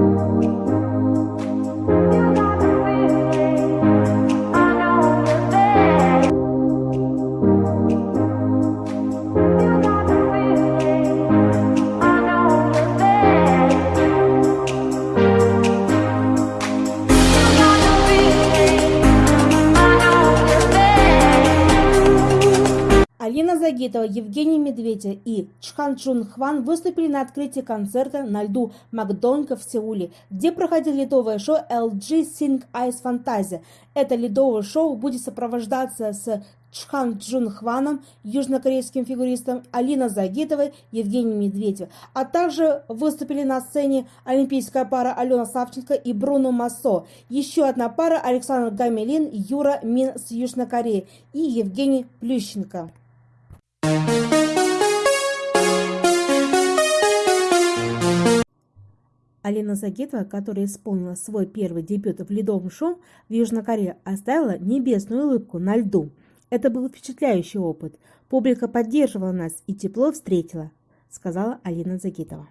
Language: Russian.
Música Загитова, Евгений Медведев и Чхан Чун Хван выступили на открытии концерта на льду Макдонка в Сеуле, где проходило ледовое шоу LG Sing Ice Fantasia. Это ледовое шоу будет сопровождаться с Чхан Джун Хваном, южнокорейским фигуристом, Алина Загитовой, Евгений Медведев, а также выступили на сцене олимпийская пара Алена Савченко и Бруно Массо, еще одна пара Александр Гамелин, Юра Мин с Южной Кореи и Евгений Плющенко. Алина Загитова, которая исполнила свой первый дебют в ледовом шоу в Южной Корее, оставила небесную улыбку на льду. Это был впечатляющий опыт. Публика поддерживала нас и тепло встретила, сказала Алина Загитова.